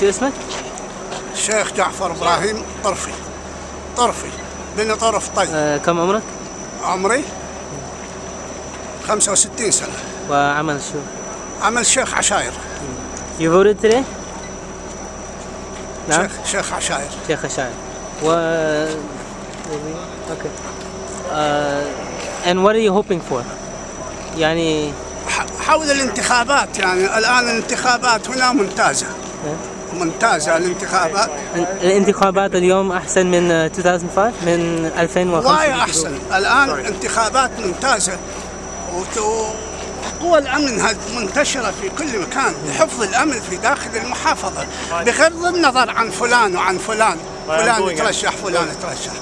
شو اسمك؟ الشيخ جعفر إبراهيم طرفي. طرفي. بن طرف طي آه كم عمرك؟ عمري 65 سنة. وعمل شو؟ عمل شيخ عشاير. You voted today? نعم. شيخ شيخ عشاير. شيخ الشاعر و أوكي. uh, and what are you hoping for؟ يعني حول الانتخابات يعني. الآن الانتخابات هنا ممتازة. ممتازه الانتخابات. الانتخابات اليوم أحسن من 2005 من 2005 وايد أحسن. الآن انتخابات ممتازة. وت- وقوى الأمن هذه منتشرة في كل مكان؟ لحفظ الأمن في داخل المحافظة. بغض النظر عن فلان وعن فلان. فلان يترشح فلان يترشح.